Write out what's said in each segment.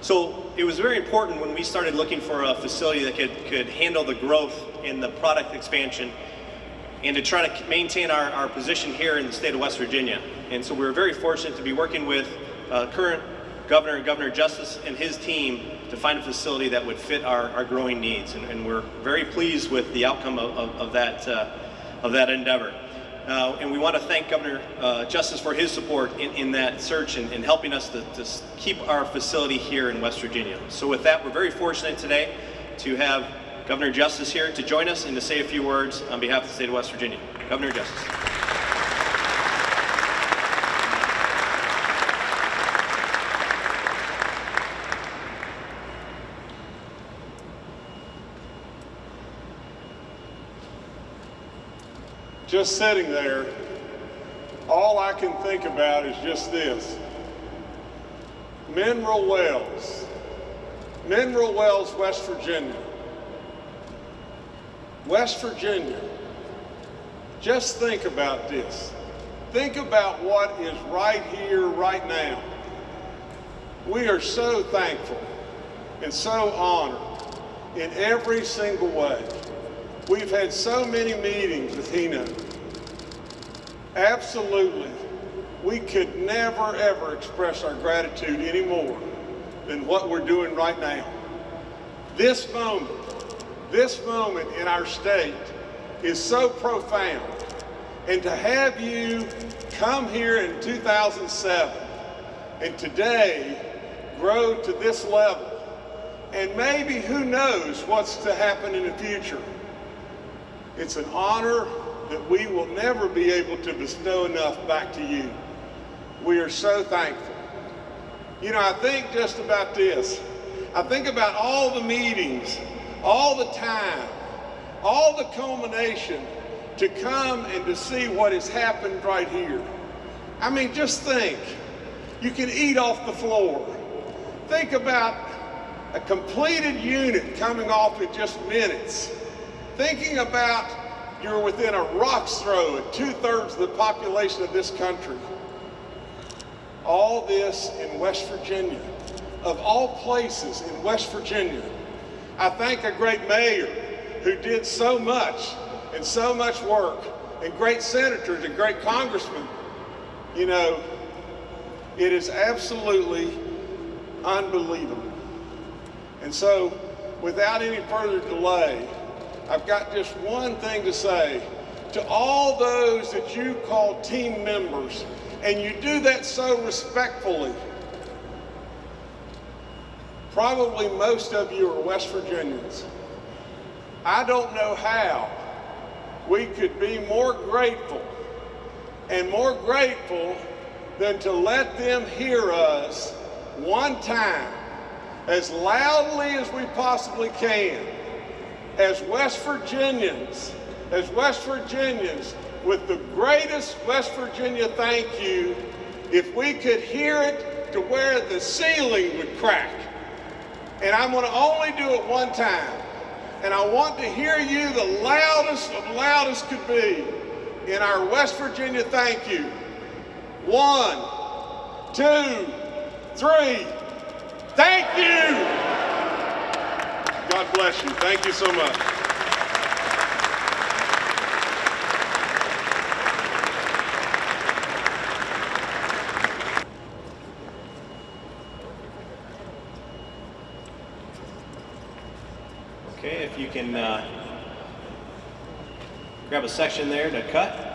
So it was very important when we started looking for a facility that could, could handle the growth and the product expansion and to try to maintain our, our position here in the state of West Virginia. And so we were very fortunate to be working with uh, current governor Governor Justice and his team to find a facility that would fit our, our growing needs. And, and we're very pleased with the outcome of, of, of that, uh, of that endeavor. Uh, and we want to thank Governor uh, Justice for his support in, in that search and, and helping us to, to keep our facility here in West Virginia. So with that, we're very fortunate today to have Governor Justice here to join us and to say a few words on behalf of the state of West Virginia. Governor Justice. Just sitting there, all I can think about is just this. Mineral Wells, Mineral Wells, West Virginia. West Virginia, just think about this. Think about what is right here, right now. We are so thankful and so honored in every single way. We've had so many meetings with Hino. Absolutely, we could never ever express our gratitude any more than what we're doing right now. This moment, this moment in our state is so profound. And to have you come here in 2007 and today grow to this level, and maybe who knows what's to happen in the future. It's an honor that we will never be able to bestow enough back to you. We are so thankful. You know, I think just about this. I think about all the meetings, all the time, all the culmination to come and to see what has happened right here. I mean, just think. You can eat off the floor. Think about a completed unit coming off in just minutes thinking about you're within a rock's throw of two-thirds of the population of this country. All this in West Virginia, of all places in West Virginia. I thank a great mayor who did so much and so much work, and great senators and great congressmen. You know, it is absolutely unbelievable. And so, without any further delay, I've got just one thing to say. To all those that you call team members, and you do that so respectfully, probably most of you are West Virginians. I don't know how we could be more grateful and more grateful than to let them hear us one time as loudly as we possibly can as West Virginians, as West Virginians, with the greatest West Virginia thank you, if we could hear it to where the ceiling would crack. And I'm going to only do it one time. And I want to hear you the loudest of loudest could be in our West Virginia thank you. One, two, three. Thank you. God bless you. Thank you so much. Okay, if you can uh, grab a section there to cut.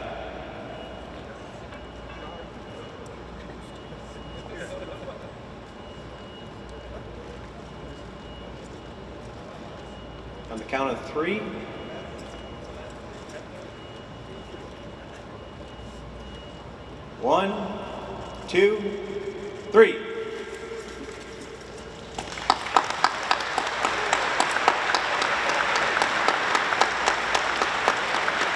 On the count of three. One, two, three.